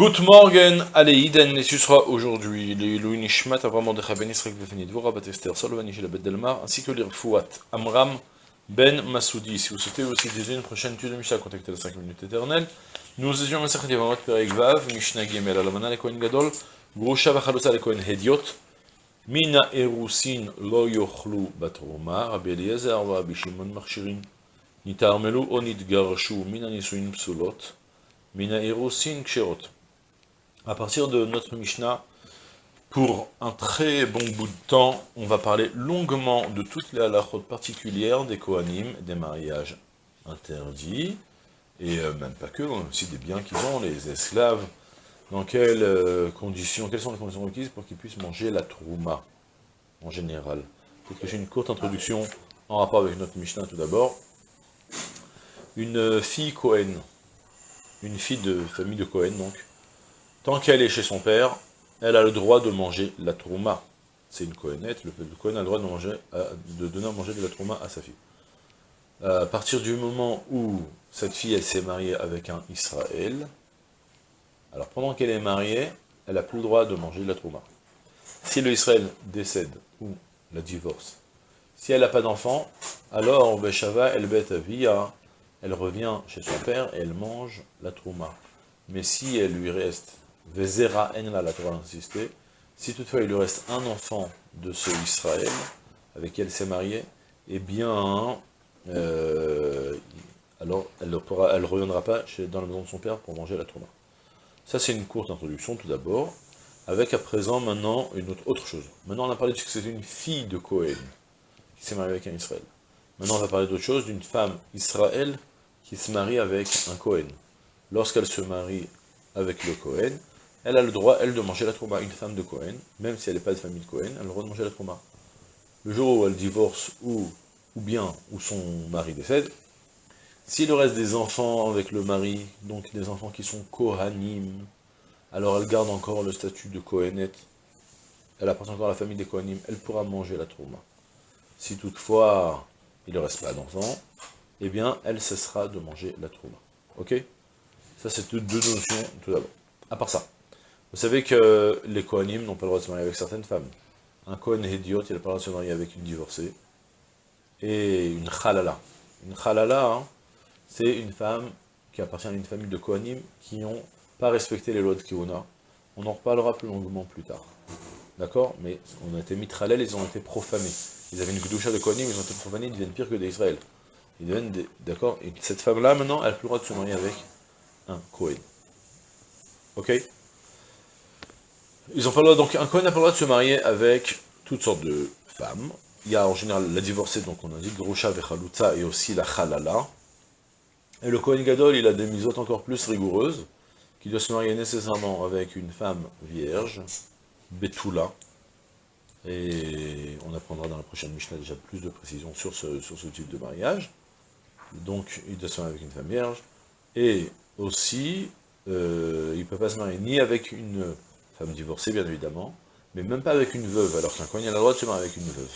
Good morning, allez, Iden, et ce sera aujourd'hui les Louis Nishmat, Avram Mordechai Ben Israël Befenid, Vora Bat Esther, Solovani Shel Bet Delmar, ainsi que les Fouat, Amram Ben Masoudi. Si vous souhaitez aussi désirer une prochaine étude de Mishnah, contactez les 5 minutes éternelles. Nous étions à Sechet Yavamot Perek Vav, Mishnah Gimel Alamana le Kohen Gadol, Grusha Vachalotza le Kohen Hediot, Mina Erusin Lo Yochlu Batroma, Rabbi Eliezer Va Bishimon Marchirin, Nitarmelu Onit Garshu, Mina Nisuin Psulot, Mina Erusin Ksherot. À partir de notre Mishnah, pour un très bon bout de temps, on va parler longuement de toutes les halakhot particulières des Kohanim, des mariages interdits, et euh, même pas que, aussi des biens qu'ils ont, les esclaves, dans quelles euh, conditions, quelles sont les conditions requises pour qu'ils puissent manger la trouma, en général? J'ai une courte introduction en rapport avec notre Mishnah tout d'abord. Une fille Kohen, une fille de famille de Kohen donc, Tant qu'elle est chez son père, elle a le droit de manger la trouma. C'est une Kohenette, le, Kohen a le droit de, manger, de donner à manger de la trouma à sa fille. À partir du moment où cette fille, s'est mariée avec un Israël, alors pendant qu'elle est mariée, elle n'a plus le droit de manger de la trouma. Si le Israël décède ou la divorce, si elle n'a pas d'enfant, alors Beshava, elle bête via, elle revient chez son père et elle mange la trouma. Mais si elle lui reste Vezera en la, Torah insisté, si toutefois il lui reste un enfant de ce Israël, avec qui elle s'est mariée, eh bien, euh, alors elle ne reviendra pas dans la maison de son père pour manger la tourma. Ça c'est une courte introduction tout d'abord, avec à présent maintenant une autre, autre chose. Maintenant on a parlé de ce que c'était une fille de Cohen, qui s'est mariée avec un Israël. Maintenant on va parler d'autre chose, d'une femme Israël qui se marie avec un Cohen. Lorsqu'elle se marie avec le Cohen, elle a le droit, elle, de manger la trauma. Une femme de Cohen, même si elle n'est pas de famille de Cohen, elle a le droit de manger la trauma. Le jour où elle divorce, ou, ou bien, où son mari décède, s'il reste des enfants avec le mari, donc des enfants qui sont Kohanim, alors elle garde encore le statut de Kohenette, elle appartient encore à la famille des Kohanim, elle pourra manger la trauma. Si toutefois, il ne reste pas d'enfants, eh bien, elle cessera de manger la trauma. Ok? Ça, c'est deux notions, tout d'abord. À part ça, vous savez que les Kohanim n'ont pas le droit de se marier avec certaines femmes. Un Kohen Hédiot, il n'a pas le droit de se marier avec une divorcée. Et une Khalala. Une Khalala, hein, c'est une femme qui appartient à une famille de Kohanim qui n'ont pas respecté les lois de Kihona. On en reparlera plus longuement plus tard. D'accord? Mais on a été mitralel, ils ont été profanés. Ils avaient une Gdusha de Kohanim, ils ont été profanés, ils deviennent pires que d'Israël. Ils deviennent des... D'accord? Et cette femme-là, maintenant, elle n'a plus le droit de se marier avec un Kohen. Ok? Ils ont donc un Kohen n'a pas le droit de se marier avec toutes sortes de femmes. Il y a en général la divorcée, donc on a dit Grosha Vechaluta et aussi la Chalala. Et le Kohen Gadol, il a des misotes encore plus rigoureuses, qui doit se marier nécessairement avec une femme vierge, Betula. Et on apprendra dans la prochaine Mishnah déjà plus de précisions sur ce, sur ce type de mariage. Donc il doit se marier avec une femme vierge. Et aussi, euh, il ne peut pas se marier ni avec une femme divorcée bien évidemment, mais même pas avec une veuve, alors qu'un Kohen a le droit de se marier avec une veuve.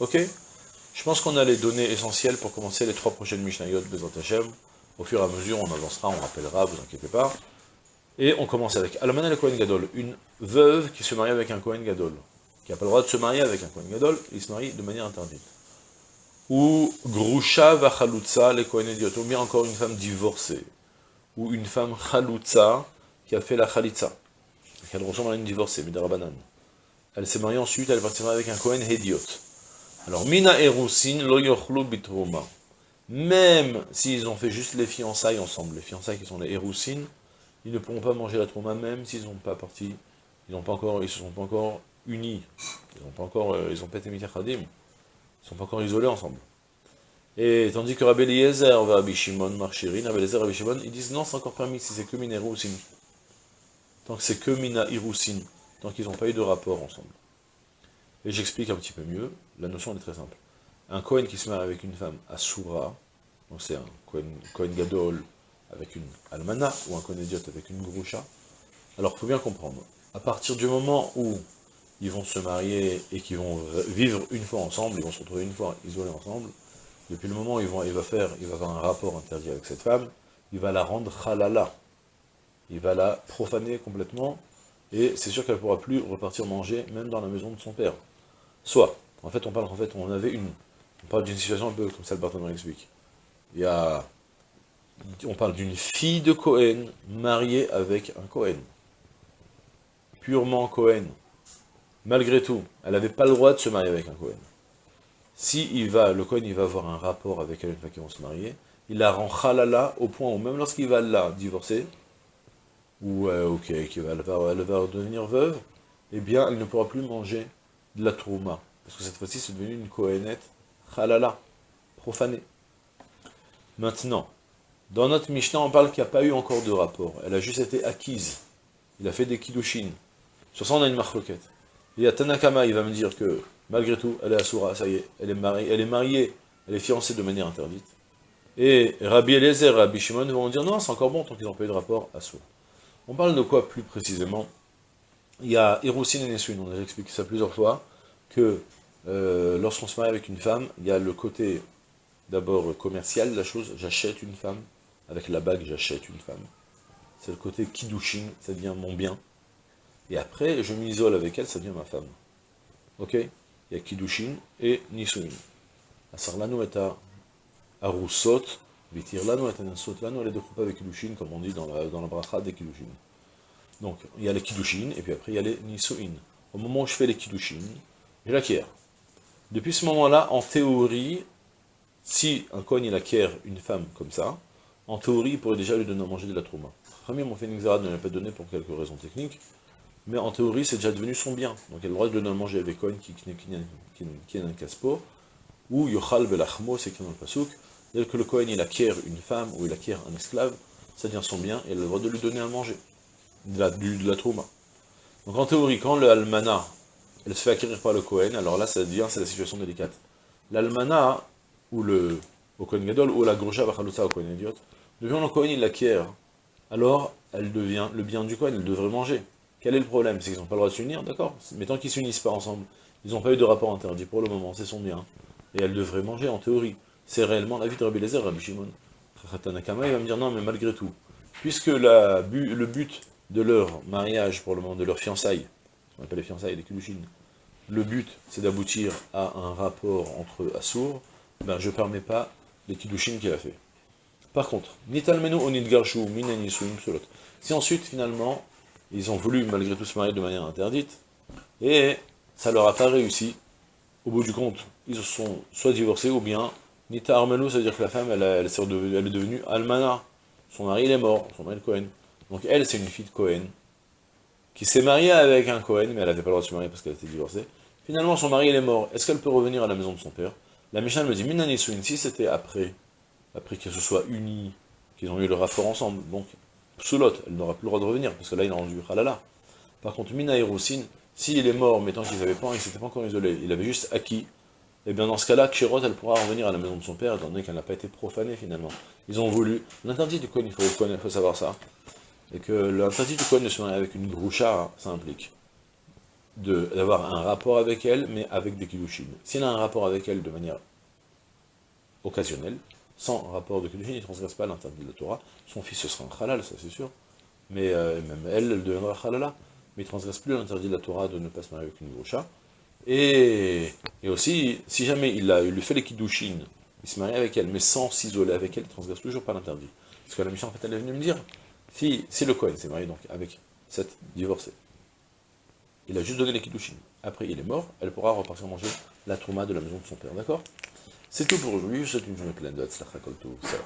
Ok? Je pense qu'on a les données essentielles pour commencer les trois prochaines Mishnayot de Hashem. Au fur et à mesure, on avancera, on rappellera, vous inquiétez pas. Et on commence avec Almana le Kohen Gadol, une veuve qui se marie avec un Kohen Gadol, qui n'a pas le droit de se marier avec un Kohen Gadol, il se marie de manière interdite. Ou Grusha Vachalutza, les Kohen bien encore une femme divorcée, ou une femme Chalutza qui a fait la Chalitza elle ressemble à une divorcée, Midarabanan. Elle s'est mariée ensuite, elle partie avec un Kohen Hediot. Alors, Mina Erusin, lo yochlu bitroma. Même s'ils ont fait juste les fiançailles ensemble, les fiançailles qui sont les Erusin, ils ne pourront pas manger la trauma même s'ils n'ont pas parti, ils n'ont pas encore, ils se sont pas encore unis, ils n'ont pas encore, euh, ils ont pas été Khadim, ils sont pas encore isolés ensemble. Et tandis que Rabbi Eliezer va à Bishimon, Marchirin, Rabbi Eliezer et Rabbi Shimon, ils disent non, c'est encore permis si c'est que Mina Erusin tant que c'est que Mina Irusin, tant qu'ils n'ont pas eu de rapport ensemble. Et j'explique un petit peu mieux, la notion est très simple. Un Kohen qui se marie avec une femme Asura, donc c'est un Kohen, Gadol avec une Almana, ou un Kohen Idiot avec une Grusha, alors il faut bien comprendre, à partir du moment où ils vont se marier et qu'ils vont vivre une fois ensemble, ils vont se retrouver une fois isolés ensemble, depuis le moment où ils vont, faire, il va avoir un rapport interdit avec cette femme, il va la rendre halala. Il va la profaner complètement, et c'est sûr qu'elle ne pourra plus repartir manger, même dans la maison de son père. Soit, en fait, on parle, en fait, on avait une, on parle d'une situation un peu comme ça, le partenaire explique. Il y a, on parle d'une fille de Cohen mariée avec un Cohen. Purement Cohen. Malgré tout, elle n'avait pas le droit de se marier avec un Cohen. Si il va, le Cohen, il va avoir un rapport avec elle une fois qu'ils vont se marier, il la rend halala au point où même lorsqu'il va la divorcer, ou euh, ok, elle va, elle va devenir veuve, eh bien, elle ne pourra plus manger de la trouma. Parce que cette fois-ci, c'est devenu une Kohenet halala, profanée. Maintenant, dans notre Mishnah, on parle qu'il n'y a pas eu encore de rapport. Elle a juste été acquise. Il a fait des kiddushin. Sur ça, on a une marquette. Et à Tanakama, il va me dire que, malgré tout, elle est Asura, ça y est, elle est mariée, elle est mariée, elle est fiancée de manière interdite. Et Rabbi Eliezer et Rabbi Shimon vont dire non, c'est encore bon tant qu'ils n'ont pas eu de rapport à soi. On parle de quoi plus précisément? Il y a Hirosin et Nesuin, on a expliqué ça plusieurs fois, que euh, lorsqu'on se marie avec une femme, il y a le côté d'abord commercial de la chose, j'achète une femme, avec la bague j'achète une femme. C'est le côté kiddushin, ça devient mon bien. Et après, je m'isole avec elle, ça devient ma femme. Ok? Il y a kiddushin et nisuin. Asarlanu et vitirlanu et lanu, elle est de avec kiddushin, comme on dit dans la, dans la bracha des kiddushin. Donc, il y a les kiddushin, et puis après, il y a les nisuin. Au moment où je fais les kiddushin, je l'acquiers. Depuis ce moment-là, en théorie, si un Kohen il acquiert une femme comme ça, en théorie, il pourrait déjà lui donner à manger de la trouma. Rami mon une ne l'a pas donné pour quelques raisons techniques, mais en théorie, c'est déjà devenu son bien. Donc il a le droit de donner à manger avec Kohen qui est un caspo, ou Yochal Belachmo, c'est écrit dans le Pasuk, dès que le Kohen il acquiert une femme ou il acquiert un esclave, ça devient son bien, et il a le droit de lui donner à manger, de la, de la trouma. Donc en théorie, quand le Almana, elle se fait acquérir par le Kohen, alors là, ça devient, c'est la situation délicate. L'Almana, ou le au Gadol, ou la Grosha Bachalusa au Kohen devient le Kohen, il l'acquiert, alors elle devient le bien du Kohen, elle devrait manger. Quel est le problème? C'est qu'ils n'ont pas le droit de s'unir, d'accord? Mais tant qu'ils s'unissent pas ensemble, ils n'ont pas eu de rapport interdit pour le moment, c'est son bien. Et elle devrait manger, en théorie. C'est réellement la vie de Rabbi Lezer, Rabbi Shimon. Il va me dire non, mais malgré tout, puisque le but de leur mariage, pour le moment, de leur fiançailles, on appelle les fiançailles, les kilushin, le but c'est d'aboutir à un rapport entre Assour, ben je ne permets pas les kilushin qu'il a fait. Par contre, onidgarshu solot. Si ensuite, finalement, ils ont voulu malgré tout se marier de manière interdite, et ça leur a pas réussi, au bout du compte, ils se sont soit divorcés, ou bien, Nita Armenu, c'est-à-dire que la femme, elle, elle, est devenue Almana. Son mari, il est mort, son mari, le Cohen. Donc elle, c'est une fille de Cohen, qui s'est mariée avec un Cohen, mais elle n'avait pas le droit de se marier parce qu'elle était divorcée. Finalement, son mari, il est mort. Est-ce qu'elle peut revenir à la maison de son père? La Mishnah me dit, Minani si c'était après, après qu'ils se soient unis, qu'ils ont eu le rapport ensemble, donc, Psulot, elle n'aura plus le droit de revenir, parce que là, il a rendu halala. Par contre, Mina et s'il est mort, mais tant qu'ils n'avaient pas, ils s'étaient pas encore isolés, il avait juste acquis, et eh bien dans ce cas-là, Kshirot, elle pourra revenir à la maison de son père, étant donné qu'elle n'a pas été profanée finalement. Ils ont voulu, l'interdit du Kohen, il faut, savoir ça, et que l'interdit du Kohen de se marier avec une groucha, ça implique d'avoir un rapport avec elle, mais avec des kiddushin. S'il a un rapport avec elle de manière occasionnelle, sans rapport de kiddushin, il ne transgresse pas l'interdit de la Torah. Son fils, ce sera un halal, ça c'est sûr. Mais euh, même elle, elle deviendra halala. Mais il ne transgresse plus l'interdit de la Torah de ne pas se marier avec une groucha. Et, aussi, si jamais il, a, il lui fait les kiddushin, il se marie avec elle, mais sans s'isoler avec elle, il transgresse toujours pas l'interdit. Parce que la mission, en fait, elle est venue me dire, si, si le Cohen s'est marié donc avec cette divorcée, il a juste donné les kiddushin. Après, il est mort, elle pourra repartir manger la trouma de la maison de son père, d'accord? C'est tout pour aujourd'hui, souhaite une journée pleine de. Salam.